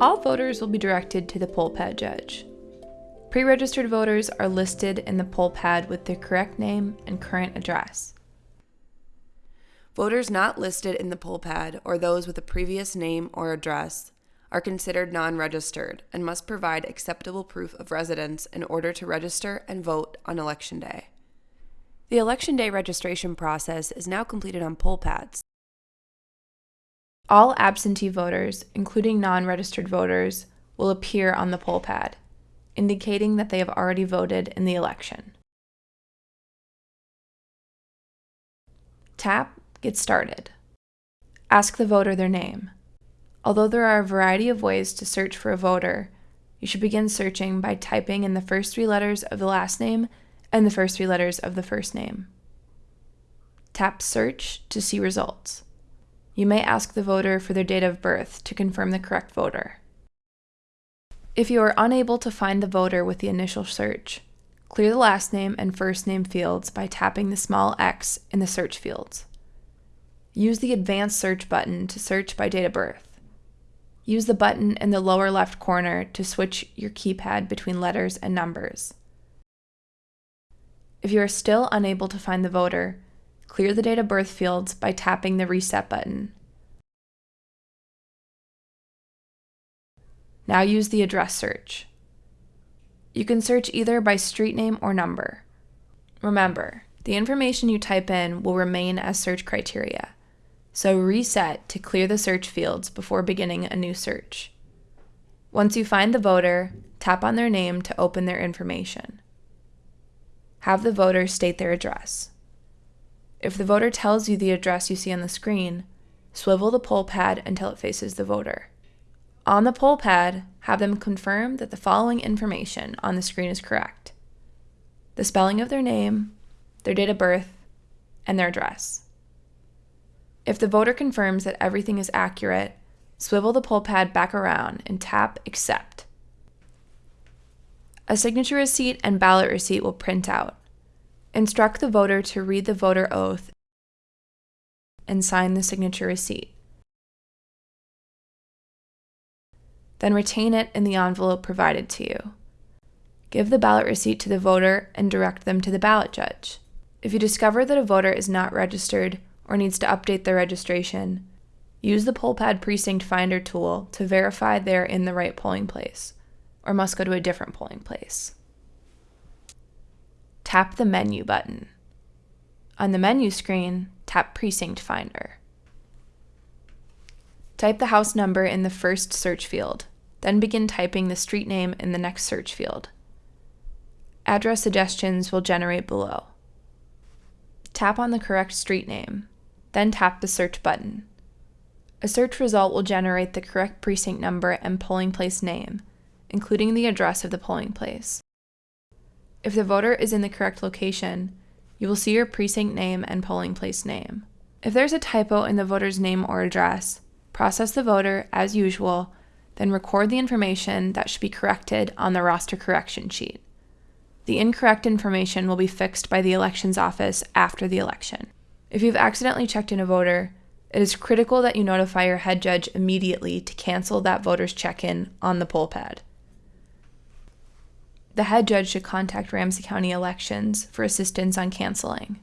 All voters will be directed to the poll pad judge. Pre-registered voters are listed in the poll pad with their correct name and current address. Voters not listed in the poll pad or those with a previous name or address are considered non-registered and must provide acceptable proof of residence in order to register and vote on election day. The election day registration process is now completed on poll pads. All absentee voters, including non-registered voters, will appear on the poll pad, indicating that they have already voted in the election. Tap Get Started. Ask the voter their name. Although there are a variety of ways to search for a voter, you should begin searching by typing in the first three letters of the last name and the first three letters of the first name. Tap Search to see results. You may ask the voter for their date of birth to confirm the correct voter. If you are unable to find the voter with the initial search, clear the last name and first name fields by tapping the small x in the search fields. Use the Advanced Search button to search by date of birth. Use the button in the lower left corner to switch your keypad between letters and numbers. If you are still unable to find the voter, clear the date of birth fields by tapping the Reset button. Now use the address search. You can search either by street name or number. Remember, the information you type in will remain as search criteria so reset to clear the search fields before beginning a new search. Once you find the voter, tap on their name to open their information. Have the voter state their address. If the voter tells you the address you see on the screen, swivel the poll pad until it faces the voter. On the poll pad, have them confirm that the following information on the screen is correct. The spelling of their name, their date of birth, and their address. If the voter confirms that everything is accurate, swivel the poll pad back around and tap Accept. A signature receipt and ballot receipt will print out. Instruct the voter to read the voter oath and sign the signature receipt. Then retain it in the envelope provided to you. Give the ballot receipt to the voter and direct them to the ballot judge. If you discover that a voter is not registered or needs to update their registration, use the PollPad Precinct Finder tool to verify they're in the right polling place, or must go to a different polling place. Tap the Menu button. On the menu screen, tap Precinct Finder. Type the house number in the first search field, then begin typing the street name in the next search field. Address suggestions will generate below. Tap on the correct street name, then tap the search button. A search result will generate the correct precinct number and polling place name, including the address of the polling place. If the voter is in the correct location, you will see your precinct name and polling place name. If there's a typo in the voter's name or address, process the voter as usual, then record the information that should be corrected on the roster correction sheet. The incorrect information will be fixed by the elections office after the election. If you've accidentally checked in a voter, it is critical that you notify your head judge immediately to cancel that voter's check in on the poll pad. The head judge should contact Ramsey County Elections for assistance on canceling.